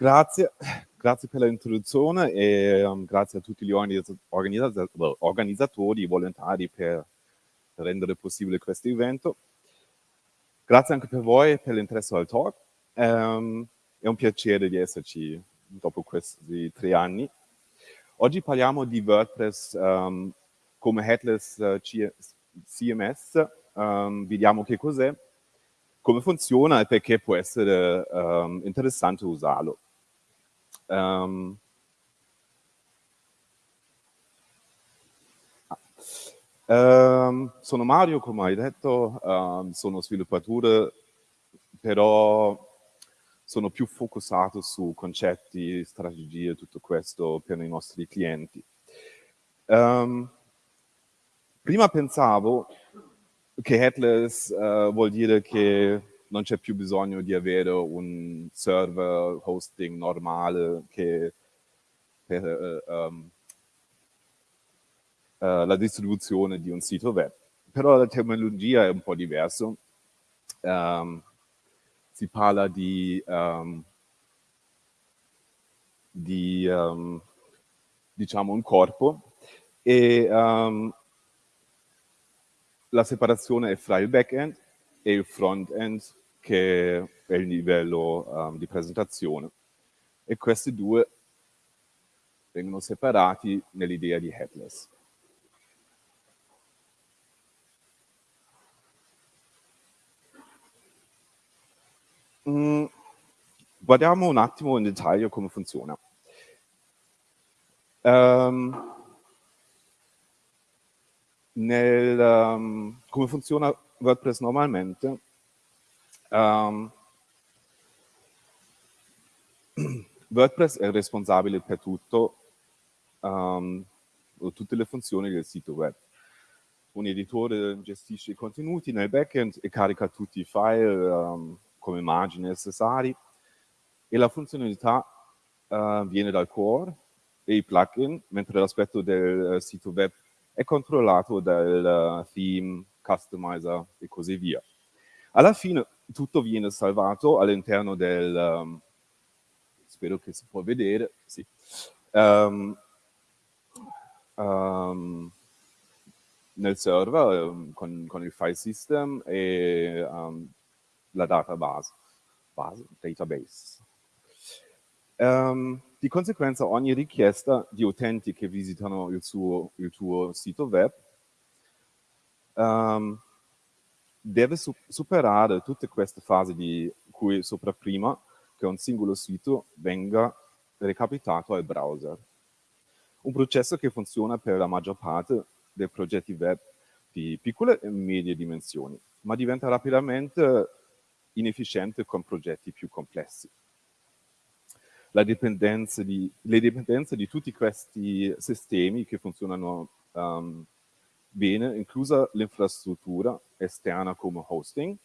Grazie, grazie per l'introduzione e um, grazie a tutti gli organizzatori e volontari per rendere possibile questo evento. Grazie anche per voi per l'interesse al talk. Um, è un piacere di esserci dopo questi tre anni. Oggi parliamo di WordPress um, come headless uh, CMS, um, vediamo che cos'è, come funziona e perché può essere interessante usarlo. Um, um, sono Mario, come hai detto, um, sono sviluppatore, però sono più focussato su concetti, strategie, tutto questo per i nostri clienti. Um, prima pensavo che headless uh, vuol dire che non c'è più bisogno di avere un server hosting normale che per uh, um, uh, la distribuzione di un sito web. Però la terminologia è un po' diversa. Um, si parla di, um, di diciamo un corpo e la separazione è fra il back-end e il front-end che è il livello um, di presentazione. E questi due vengono separati nell'idea di headless. Mm, guardiamo un attimo in dettaglio come funziona. Um, nel, um, come funziona WordPress normalmente, um, WordPress è responsabile per tutto, um, tutte le funzioni del sito web. Un editore gestisce i contenuti nel backend e carica tutti i file um, come immagini necessari e la funzionalità uh, viene dal core e i plugin, mentre l'aspetto del sito web è controllato dal theme, customizer e così via. Alla fine tutto viene salvato all'interno del, um, spero che si può vedere, sì, um, um, nel server um, con, con, il file system e um, la database, base, database. Um, di conseguenza ogni richiesta di utenti che visitano il, suo, il tuo sito web um, deve su superare tutte queste fasi di cui sopra prima che un singolo sito venga recapitato al browser. Un processo che funziona per la maggior parte dei progetti web di piccole e medie dimensioni, ma diventa rapidamente inefficiente con progetti più complessi dipendenza di, le dipendenze di tutti questi sistemi che funzionano um, bene, inclusa l'infrastruttura esterna come hosting.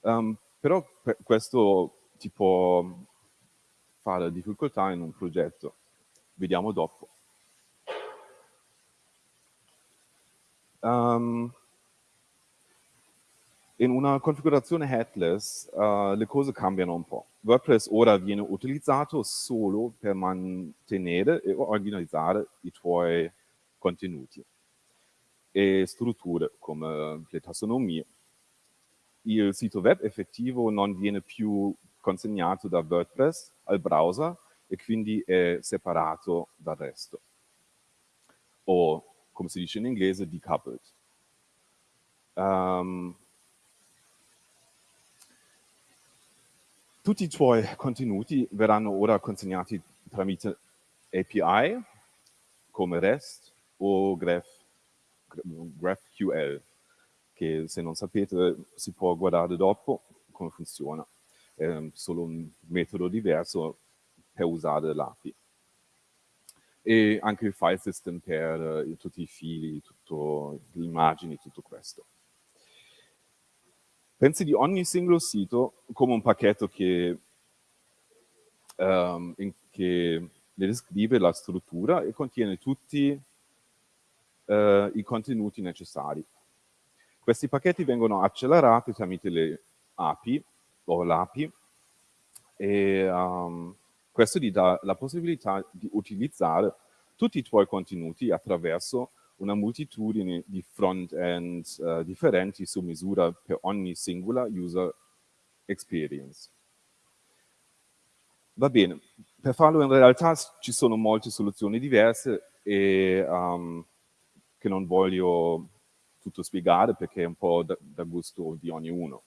Um, però questo ti può fare difficoltà in un progetto. Vediamo dopo. Um, in una configurazione headless uh, le cose cambiano un po'. WordPress ora viene utilizzato solo per mantenere e organizzare i tuoi contenuti e strutture come le tassonomie. Il sito web effettivo non viene più consegnato da WordPress al browser e quindi è separato dal resto. O, come si dice in inglese, decoupled. Um, Tutti i tuoi contenuti verranno ora consegnati tramite API come REST o Graph, GraphQL, che se non sapete si può guardare dopo come funziona. È solo un metodo diverso per usare l'API. E anche il file system per eh, tutti i fili, tutte le immagini, tutto questo. Pensi di ogni singolo sito come un pacchetto che, um, che ne descrive la struttura e contiene tutti uh, i contenuti necessari. Questi pacchetti vengono accelerati tramite le API o l'API e um, questo ti dà la possibilità di utilizzare tutti i tuoi contenuti attraverso una moltitudine di front-end uh, differenti su misura per ogni singola user experience. Va bene, per farlo in realtà ci sono molte soluzioni diverse e um, che non voglio tutto spiegare perché è un po' da, da gusto di ognuno.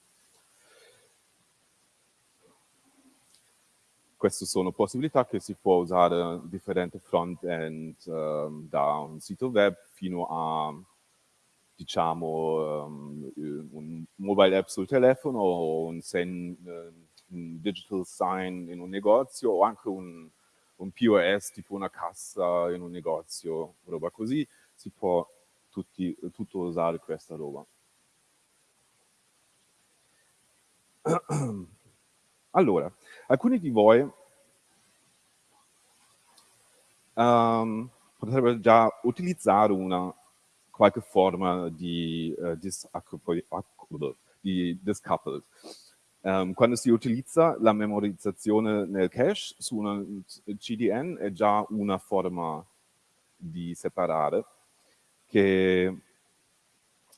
Queste sono possibilità che si può usare differenti front-end um, da un sito web fino a diciamo um, un mobile app sul telefono o un, sen, uh, un, digital sign in un negozio o anche un, un POS tipo una cassa in un negozio, roba così, si può tutti, tutto usare questa roba. Allora, alcuni di voi um, potrebbero già utilizzare una qualche forma di, uh, di discoupled. Um, quando si utilizza la memorizzazione nel cache su una CDN è già una forma di separare che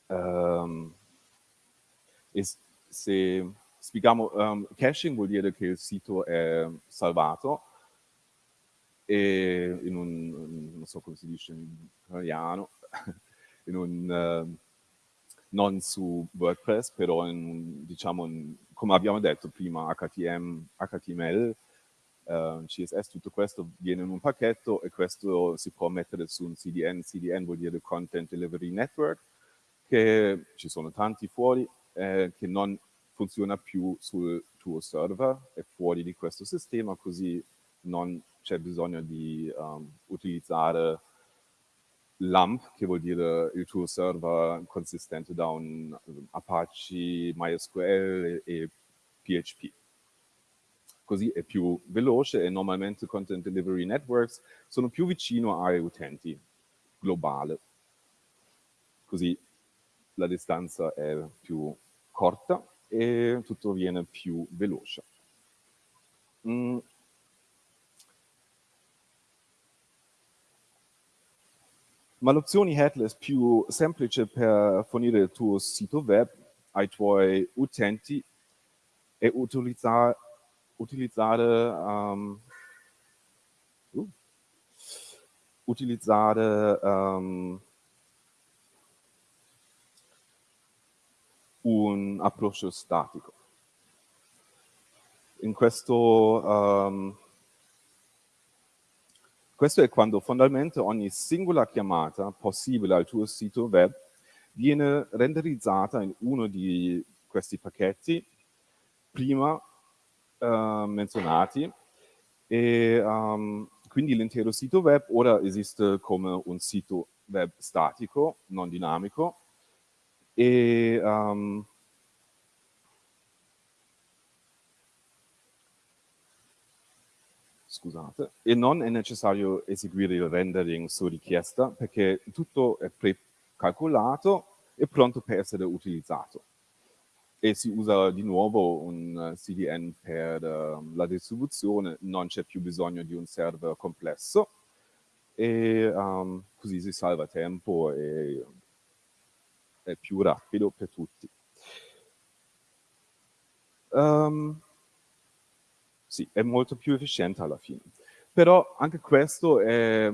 um, se spieghiamo, um, caching vuol dire che il sito è salvato e in un, non so come si dice in italiano, in un, uh, non su WordPress, però in, diciamo, in, come abbiamo detto prima, HTML, HTML uh, CSS, tutto questo viene in un pacchetto e questo si può mettere su un CDN. CDN vuol dire Content Delivery Network, che ci sono tanti fuori, eh, che non funziona più sul tuo server, è fuori di questo sistema, così non c'è bisogno di um, utilizzare LAMP, che vuol dire il tuo server consistente da un Apache, MySQL e, e PHP. Così è più veloce e normalmente Content Delivery Networks sono più vicino ai utenti, globale. Così la distanza è più corta e tutto viene più veloce. Mm. Ma l'opzione headless più semplice per fornire il tuo sito web ai tuoi utenti è utilizzare, utilizzare, um, uh, utilizzare um, un approccio statico. In questo, um, questo è quando fondamentalmente ogni singola chiamata possibile al tuo sito web viene renderizzata in uno di questi pacchetti prima uh, menzionati e um, quindi l'intero sito web ora esiste come un sito web statico, non dinamico, e um, scusate, e non è necessario eseguire il rendering su richiesta perché tutto è precalcolato e pronto per essere utilizzato. E si usa di nuovo un CDN per uh, la distribuzione, non c'è più bisogno di un server complesso e um, così si salva tempo e è più rapido per tutti. Um, sì, è molto più efficiente alla fine. Però anche questo è,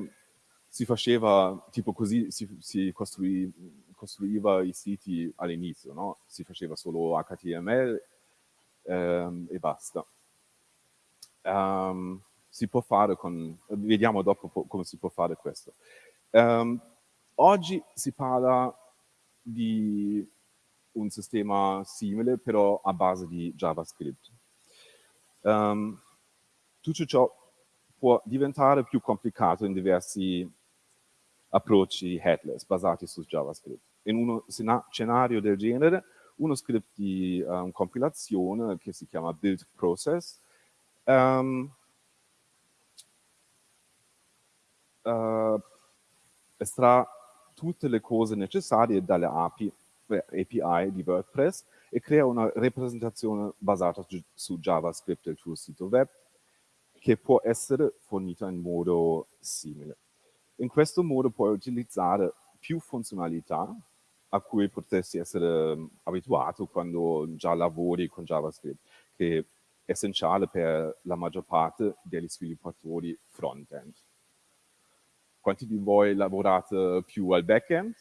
si faceva, tipo così si, si costruì, costruiva i siti all'inizio, no? Si faceva solo HTML um, e basta. Um, si può fare con, vediamo dopo come si può fare questo. Um, oggi si parla di un sistema simile, però a base di JavaScript. Um, tutto ciò può diventare più complicato in diversi approcci headless basati su JavaScript. In uno scenario del genere, uno script di um, compilazione che si chiama build process um, uh, estrà tutte le cose necessarie dalle API API di WordPress e crea una rappresentazione basata su JavaScript del tuo sito web che può essere fornita in modo simile. In questo modo puoi utilizzare più funzionalità a cui potresti essere um, abituato quando già lavori con JavaScript, che è essenziale per la maggior parte degli sviluppatori front-end. Quanti di voi lavorate più al back-end?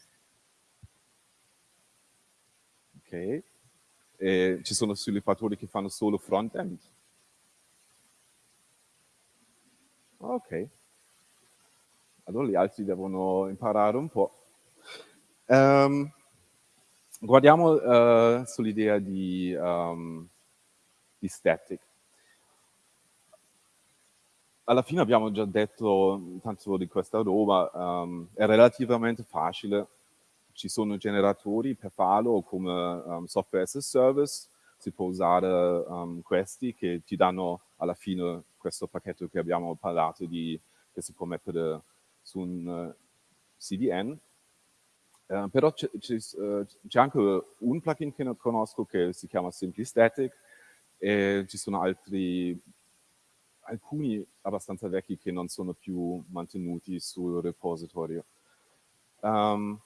Ok. E ci sono sviluppatori che fanno solo front-end? Ok. Allora gli altri devono imparare un po'. Um, guardiamo uh, sull'idea di, um, di static. Alla fine abbiamo già detto tanto di questa roba, um, è relativamente facile, ci sono generatori per farlo come um, software as a service, si può usare questi che ti danno alla fine questo pacchetto che abbiamo parlato di, che si può mettere su un uh, CDN. Uh, però c'è uh, anche un plugin che non conosco che si chiama Simply Static e ci sono altri, alcuni abbastanza vecchi che non sono più mantenuti sul repositorio. Um,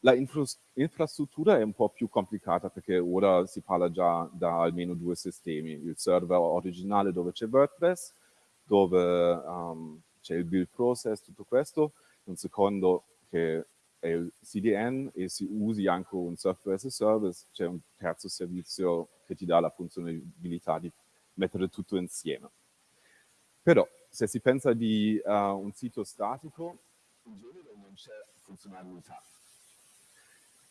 la infra infrastruttura è un po' più complicata perché ora si parla già da almeno due sistemi. Il server originale dove c'è WordPress, dove um, c'è il build process, tutto questo. Un secondo che il CDN e si usi anche un software as a service, c'è un terzo servizio che ti dà la funzionalità di mettere tutto insieme. Però se si pensa di uh, un sito statico, in genere non c'è funzionalità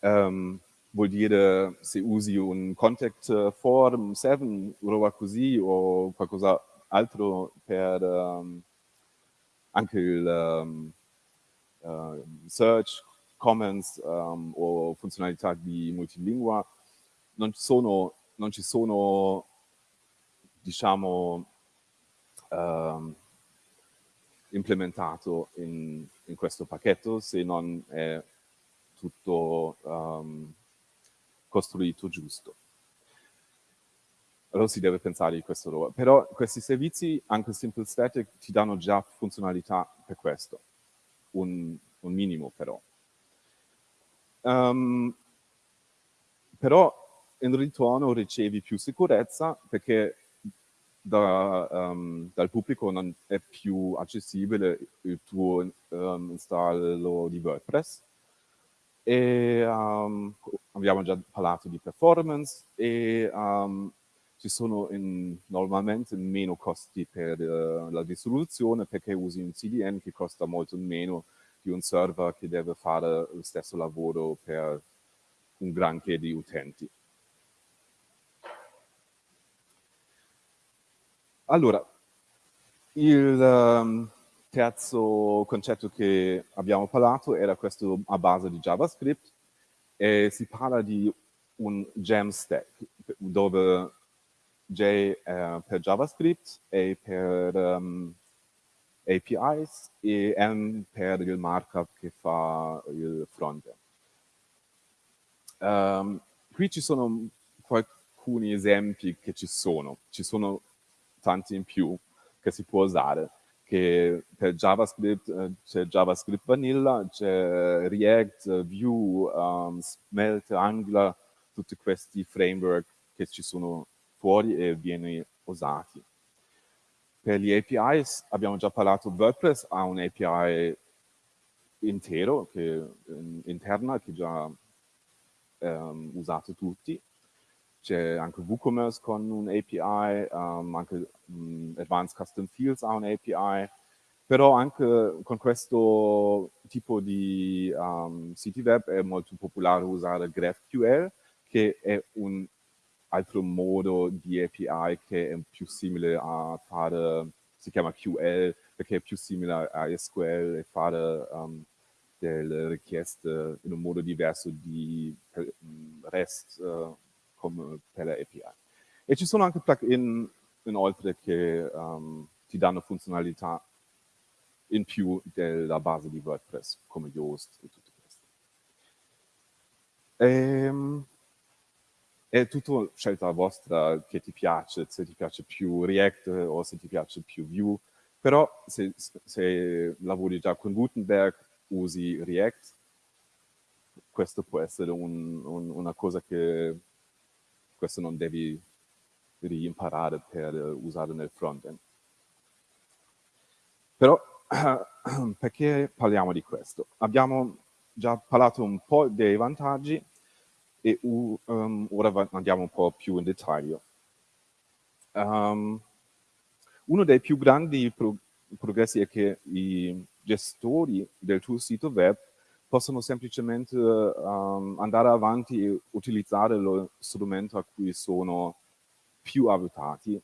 um, vuol dire se usi un contact form 7, roba così, o qualcosa altro per um, anche il um, uh, search, comments o funzionalità di multilingua, non sono, non ci sono diciamo, implementato in, in questo pacchetto se non è tutto um, costruito giusto. Allora si deve pensare di questo. Però questi servizi, anche Simple Static, ti danno già funzionalità per questo, un, un minimo però. Um, però in ritorno ricevi più sicurezza perché da, um, dal pubblico non è più accessibile il tuo um, installo di WordPress. E abbiamo già parlato di performance e ci sono in, normalmente meno costi per uh, la distribuzione perché usi un CDN che costa molto meno di un server che deve fare lo stesso lavoro per un granché di utenti. Allora, il, um, terzo concetto che abbiamo parlato era questo a base di JavaScript e si parla di un gem stack dove J è per JavaScript, E per um, APIs e M per il markup che fa il frontend. Um, qui ci sono alcuni esempi che ci sono, ci sono tanti in più che si può usare che per JavaScript eh, c'è JavaScript Vanilla, c'è React, Vue, um, Svelte, Angular, tutti questi framework che ci sono fuori e viene usati. Per gli APIs abbiamo già parlato, WordPress ha un API intero, che, interna, che già um, usate tutti. C'è anche WooCommerce con un API, um, anche um, Advanced Custom Fields ha un API, però anche con questo tipo di um, siti web è molto popolare usare GraphQL, che è un altro modo di API che è più simile a fare, si chiama QL, perché è più simile a SQL e fare um, delle richieste in un modo diverso di REST uh, come per le API. E ci sono anche plugin inoltre che um, ti danno funzionalità in più della base di WordPress, come Yoast e tutto questo. Ehm, è tutto scelta vostra che ti piace, se ti piace più React o se ti piace più Vue, però se, se lavori già con Gutenberg usi React, questo può essere un, un, una cosa che questo non devi rimparare per usare nel frontend. Però perché parliamo di questo? Abbiamo già parlato un po' dei vantaggi e um, ora andiamo un po' più in dettaglio. Um, uno dei più grandi pro progressi è che i gestori del tuo sito web possono semplicemente um, andare avanti e utilizzare lo strumento a cui sono più abituati,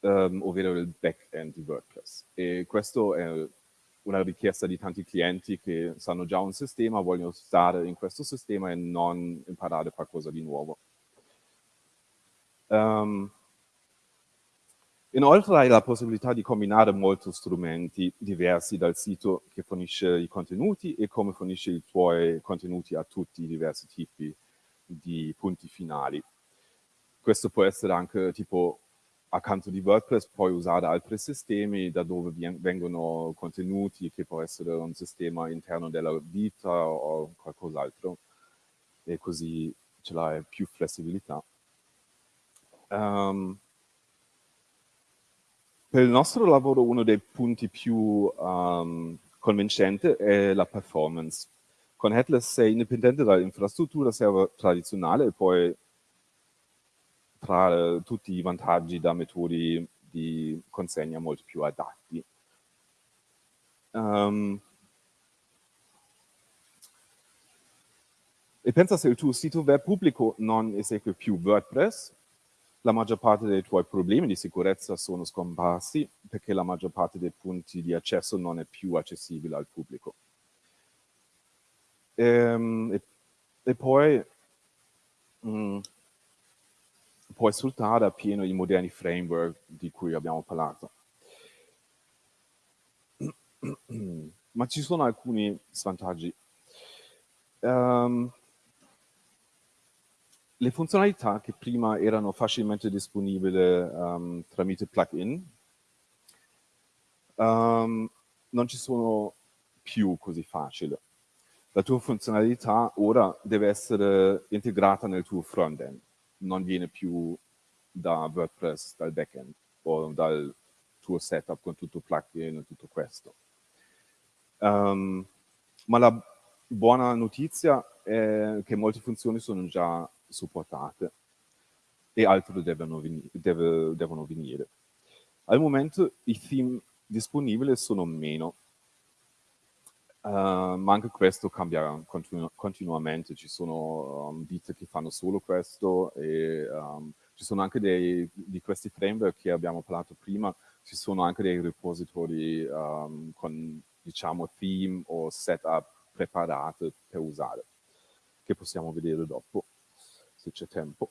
um, ovvero il back-end di WordPress. E questo è una richiesta di tanti clienti che sanno già un sistema, vogliono stare in questo sistema e non imparare qualcosa di nuovo. Um, inoltre hai la possibilità di combinare molti strumenti diversi dal sito che fornisce i contenuti e come fornisce i tuoi contenuti a tutti i diversi tipi di punti finali. Questo può essere anche tipo accanto di WordPress puoi usare altri sistemi da dove vengono contenuti, che può essere un sistema interno della vita o qualcos'altro, e così ce l'hai più flessibilità. Um, per il nostro lavoro uno dei punti più um, convincenti è la performance. Con Headless sei indipendente dall'infrastruttura server tradizionale e poi tra tutti i vantaggi da metodi di consegna molto più adatti. Um, e pensa se il tuo sito web pubblico non esegue più WordPress, la maggior parte dei tuoi problemi di sicurezza sono scomparsi perché la maggior parte dei punti di accesso non è più accessibile al pubblico. Ehm, e, e, poi mh, puoi sfruttare appieno i moderni framework di cui abbiamo parlato. Ma ci sono alcuni svantaggi. Um, le funzionalità che prima erano facilmente disponibili um, tramite plugin um, non ci sono più così facili. La tua funzionalità ora deve essere integrata nel tuo frontend non viene più da WordPress, dal backend o dal tuo setup con tutto plugin e tutto questo. Um, ma la buona notizia è che molte funzioni sono già supportate e altre devono, veni deve, devono venire. Al momento i theme disponibili sono meno, Uh, ma anche questo cambia continu continuamente, ci sono um, ditte che fanno solo questo e um, ci sono anche dei, di questi framework che abbiamo parlato prima, ci sono anche dei repository um, con diciamo theme o setup preparate per usare, che possiamo vedere dopo, se c'è tempo.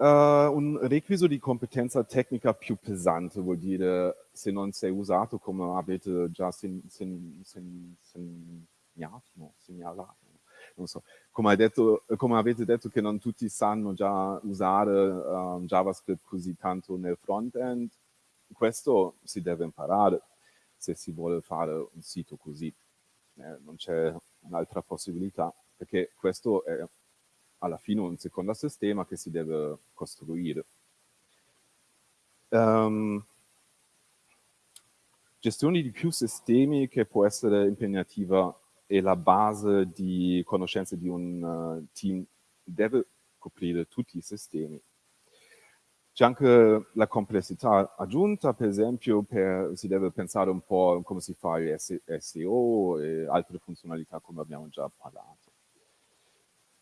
Uh, un requisito di competenza tecnica più pesante vuol dire se non sei usato come avete già sen, sen, sen, segnato, no, segnalato, non so, come, detto, come, avete detto che non tutti sanno già usare uh, JavaScript così tanto nel front-end, questo si deve imparare se si vuole fare un sito così. Eh, non c'è un'altra possibilità, perché questo è alla fine un secondo sistema che si deve costruire. Um, gestione di più sistemi che può essere impegnativa e la base di conoscenze di un uh, team deve coprire tutti i sistemi. C'è anche la complessità aggiunta, per esempio, per, si deve pensare un po' come si fa il SEO e altre funzionalità come abbiamo già parlato.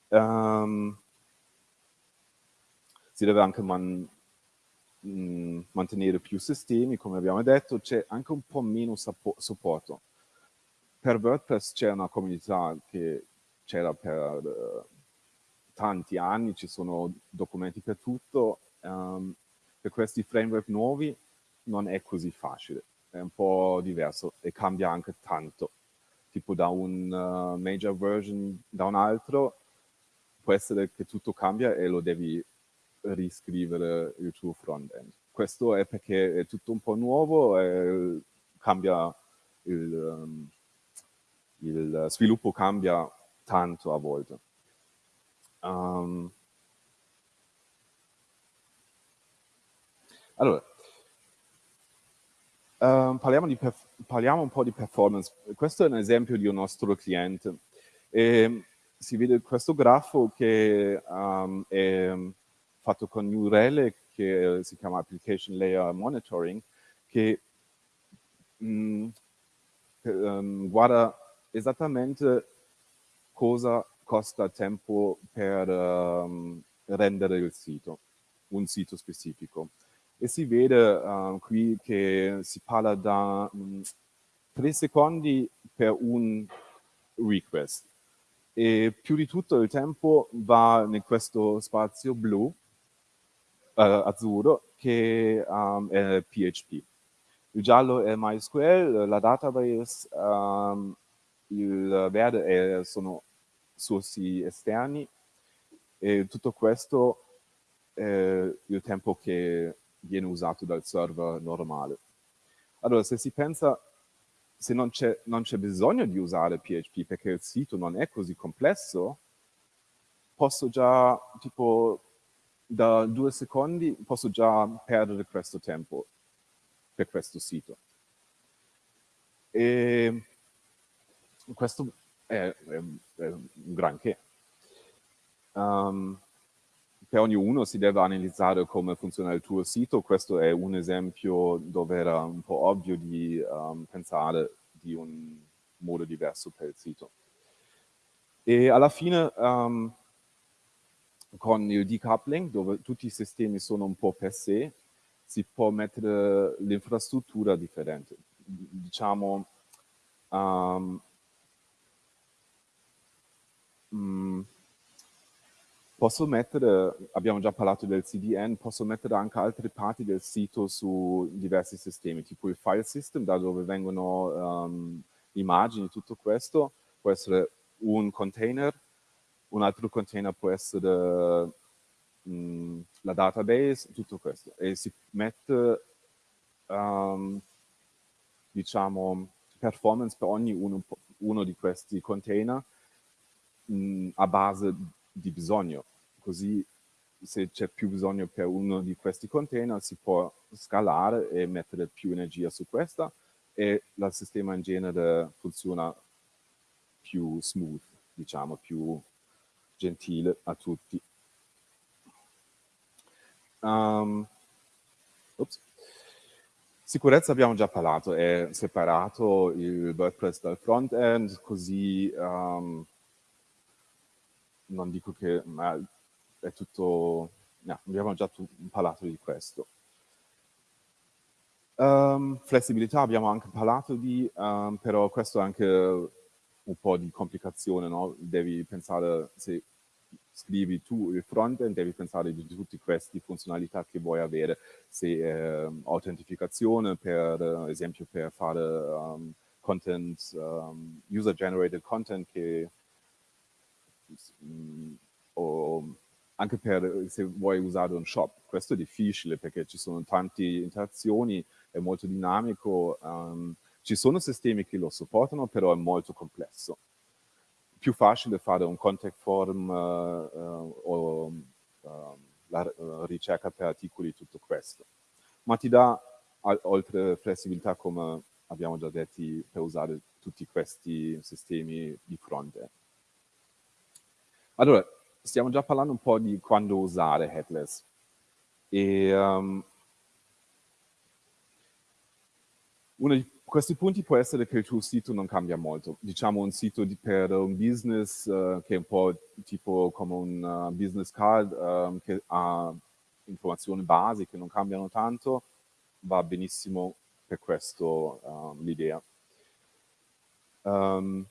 Um, si deve anche man, mh, mm, mantenere più sistemi, come abbiamo detto, c'è anche un po' meno supporto. Per WordPress c'è una comunità che c'era per uh, tanti anni, ci sono documenti per tutto. Um, per questi framework nuovi non è così facile, è un po' diverso e cambia anche tanto. Tipo da un uh, major version da un altro può essere che tutto cambia e lo devi riscrivere il tuo front-end. Questo è perché è tutto un po' nuovo e cambia il, um, il sviluppo cambia tanto a volte. Um, allora, um, parliamo, parliamo, un po' di performance. Questo è un esempio di un nostro cliente. E si vede questo grafo che um, è fatto con New Relic, che si chiama Application Layer Monitoring, che mh, um, guarda esattamente cosa costa tempo per um, rendere il sito, un sito specifico. E si vede uh, qui che si parla da um, 3 secondi per un request e più di tutto il tempo va in questo spazio blu, uh, azzurro, che um, è PHP. Il giallo è MySQL, la database, um, il verde è, sono sourci esterni e tutto questo è il tempo che viene usato dal server normale. Allora, se si pensa, se non c'è, bisogno di usare PHP perché il sito non è così complesso, posso già, tipo, da due secondi, posso già perdere questo tempo per questo sito. E questo è, è, è un granché. Um, per ognuno si deve analizzare come funziona il tuo sito, questo è un esempio dove era un po' ovvio di um, pensare di un modo diverso per il sito. E alla fine um, con il decoupling, dove tutti i sistemi sono un po' per sé, si può mettere l'infrastruttura differente. Diciamo, um, Mm, posso mettere, abbiamo già parlato del CDN, posso mettere anche altre parti del sito su diversi sistemi, tipo il file system, da dove vengono um, immagini, tutto questo, può essere un container, un altro container può essere um, la database, tutto questo. E si mette, um, diciamo, performance per ogni uno, uno di questi container mh, a base di bisogno, così se c'è più bisogno per uno di questi container si può scalare e mettere più energia su questa e il sistema in genere funziona più smooth, diciamo, più gentile a tutti. Um, Sicurezza abbiamo già parlato, è separato il WordPress dal front-end, così um, non dico che ma è tutto, no, abbiamo già parlato di questo. Um, flessibilità abbiamo anche parlato di, um, però questo è anche un po' di complicazione, no? Devi pensare, se scrivi tu il frontend, devi pensare di tutte queste funzionalità che vuoi avere, se eh, autentificazione, per esempio per fare um, content, user-generated content che o anche per se vuoi usare un shop. Questo è difficile perché ci sono tante interazioni, è molto dinamico, um, ci sono sistemi che lo supportano, però è molto complesso. Più facile fare un contact form uh, uh, o uh, la ricerca per articoli, tutto questo. Ma ti dà, oltre flessibilità, come abbiamo già detto, per usare tutti questi sistemi di fronte. Allora, stiamo già parlando un po' di quando usare headless. E, um, uno di questi punti può essere che il tuo sito non cambia molto. Diciamo un sito di, per un business uh, che è un po' tipo come un uh, business card um, che ha informazioni basi che non cambiano tanto, va benissimo per questo um, l'idea. Um,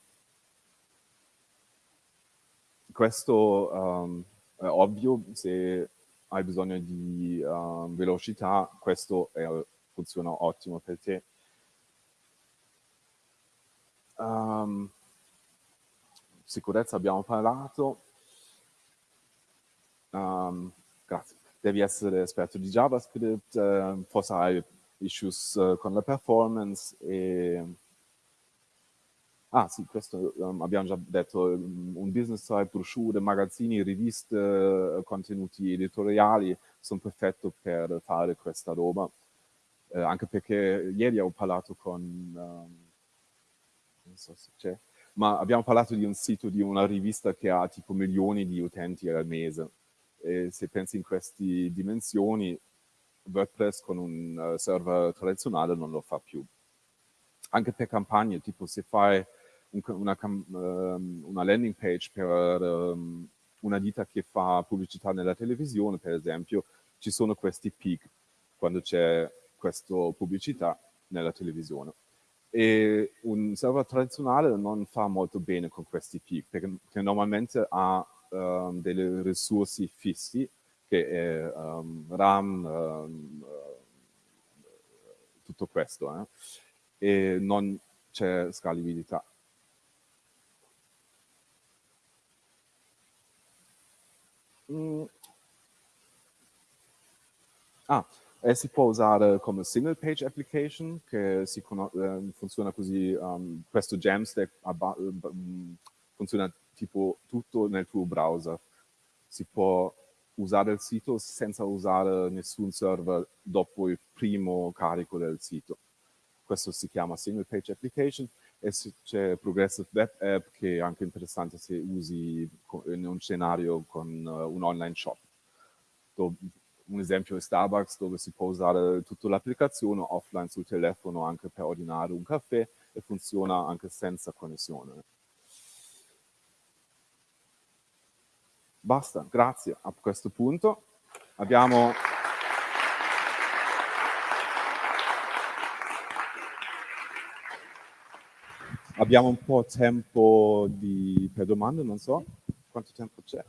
questo um, è ovvio, se hai bisogno di um, velocità, questo è funziona ottimo per te. Um, sicurezza abbiamo parlato. Um, grazie. Devi essere esperto di JavaScript, uh, forse hai issues uh, con la performance e... Ah sì, questo um, abbiamo già detto, un business site, brochure, magazzini, riviste, contenuti editoriali sono perfetti per fare questa roba. Eh, anche perché ieri ho parlato con, um, non so se c'è, ma abbiamo parlato di un sito di una rivista che ha tipo milioni di utenti al mese. E se pensi in queste dimensioni, WordPress con un uh, server tradizionale non lo fa più. Anche per campagne, tipo se fai una, um, una, landing page per um, una ditta che fa pubblicità nella televisione, per esempio, ci sono questi peak quando c'è questa pubblicità nella televisione. E un server tradizionale non fa molto bene con questi peak, perché, perché normalmente ha um, delle risorse fissi, che è um, RAM, um, tutto questo, eh? e non c'è scalabilità. Mm. Ah, e si può usare come single page application, che si eh, funziona così, um, questo Jamstack um, funziona tipo tutto nel tuo browser. Si può usare il sito senza usare nessun server dopo il primo carico del sito. Questo si chiama single page application e c'è Progressive Web App che è anche interessante se usi in un scenario con uh, un online shop un esempio è Starbucks dove si può usare tutta l'applicazione offline sul telefono anche per ordinare un caffè e funziona anche senza connessione. Basta, grazie. A questo punto abbiamo... Abbiamo un po' tempo di, per domande, non so quanto tempo c'è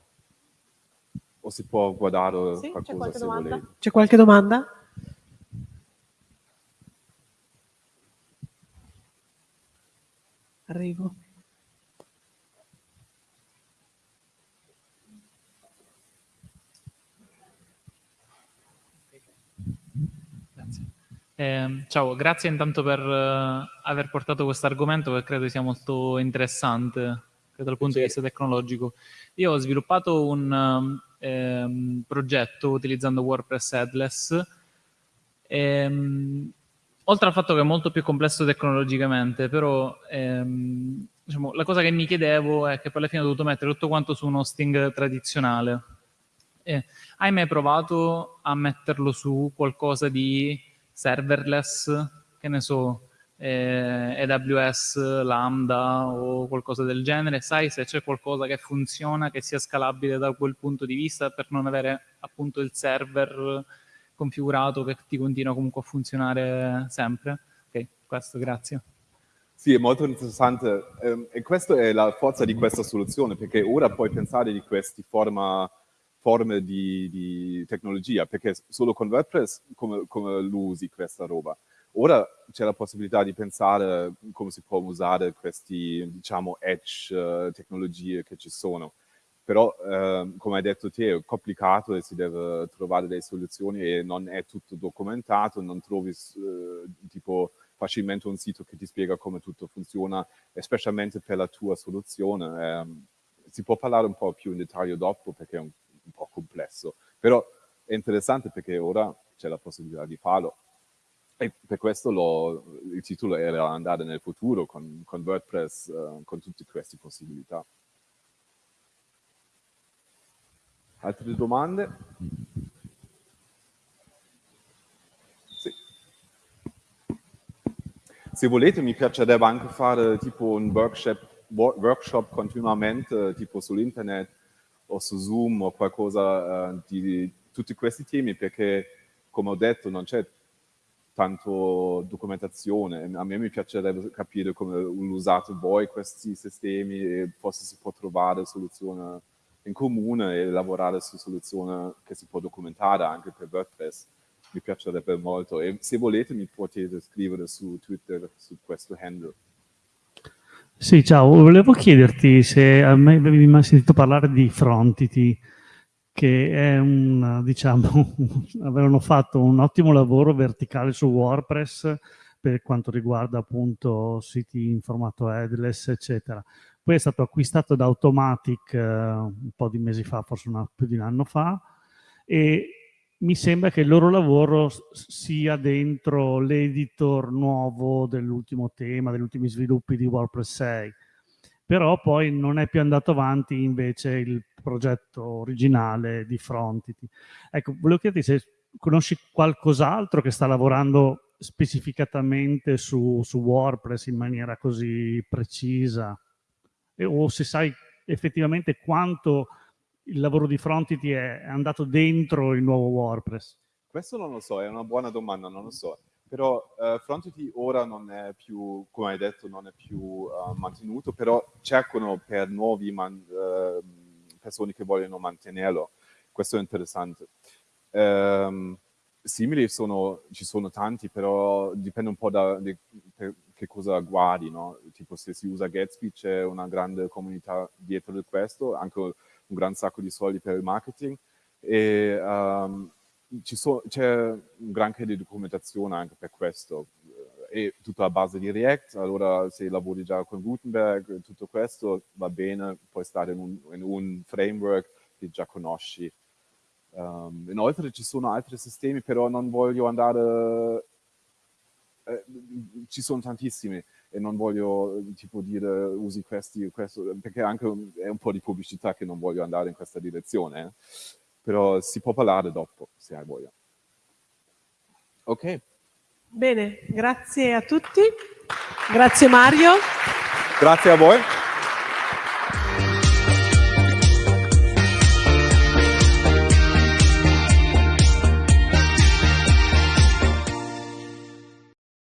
o si può guardare sì, qualcosa se domanda? volete. C'è qualche domanda? Arrivo. Grazie. Eh, ciao, grazie intanto per uh, aver portato questo argomento che credo sia molto interessante dal punto sì. di vista tecnologico. Io ho sviluppato un, ehm, progetto utilizzando WordPress Headless. Ehm, oltre al fatto che è molto più complesso tecnologicamente, però ehm, diciamo, la cosa che mi chiedevo è che poi alla fine ho dovuto mettere tutto quanto su un hosting tradizionale. Eh, hai mai provato a metterlo su qualcosa di serverless, che ne so, eh, AWS, Lambda o qualcosa del genere, sai se c'è qualcosa che funziona, che sia scalabile da quel punto di vista per non avere appunto il server configurato che ti continua comunque a funzionare sempre. Ok, questo, grazie. Sì, è molto interessante ehm, e questa è la forza di questa soluzione, perché ora puoi pensare di queste forma, forme di, di, tecnologia, perché solo con WordPress come, come lo usi questa roba? Ora c'è la possibilità di pensare come si può usare questi, diciamo, edge uh, tecnologie che ci sono. Però, uh, come hai detto te, è complicato e si deve trovare delle soluzioni e non è tutto documentato, non trovi uh, tipo facilmente un sito che ti spiega come tutto funziona, specialmente per la tua soluzione. Um, si può parlare un po' più in dettaglio dopo perché è un, un po' complesso, però è interessante perché ora c'è la possibilità di farlo. E per questo lo, il titolo era andare nel futuro con, con WordPress, uh, con tutte queste possibilità. Altre domande? Sì. Se volete mi piacerebbe anche fare tipo un workshop, workshop continuamente, tipo sull'internet o su Zoom o qualcosa uh, di tutti questi temi, perché come ho detto non c'è tanto documentazione. A me mi piacerebbe capire come usate voi questi sistemi e forse si può trovare soluzioni in comune e lavorare su soluzioni che si può documentare anche per WordPress. mi piacerebbe molto e se volete mi potete scrivere su Twitter su questo handle. Sì, ciao, volevo chiederti se avevi mai sentito parlare di Frontity, che è un, diciamo, avevano fatto un ottimo lavoro verticale su WordPress per quanto riguarda appunto siti in formato headless, eccetera. Poi è stato acquistato da Automatic eh, un po' di mesi fa, forse una, più di un anno fa, e mi sembra che il loro lavoro sia dentro l'editor nuovo dell'ultimo tema, degli ultimi sviluppi di WordPress 6. Però poi non è più andato avanti invece il progetto originale di Frontity. Ecco, volevo chiederti se conosci qualcos'altro che sta lavorando specificatamente su, su, WordPress in maniera così precisa e, o se sai effettivamente quanto il lavoro di Frontity è andato dentro il nuovo WordPress? Questo non lo so, è una buona domanda, non lo so. Però uh, Frontity ora non è più, come hai detto, non è più uh, mantenuto, però cercano per nuovi uh, persone che vogliono mantenerlo. Questo è interessante. Um, simili sono, ci sono tanti, però dipende un po' da di, che cosa guardi, no? Tipo se si usa Gatsby c'è una grande comunità dietro di questo, anche un gran sacco di soldi per il marketing e um, so, c'è un granché di documentazione anche per questo. È tutta a base di React, allora se lavori già con Gutenberg, tutto questo va bene, puoi stare in un, in un framework che già conosci. Um, inoltre ci sono altri sistemi, però non voglio andare... Eh, ci sono tantissimi e non voglio tipo dire usi questi, questo, perché anche è un po' di pubblicità che non voglio andare in questa direzione, eh? però si può parlare dopo se hai voglia. Ok. Bene, grazie a tutti. Grazie Mario. Grazie a voi.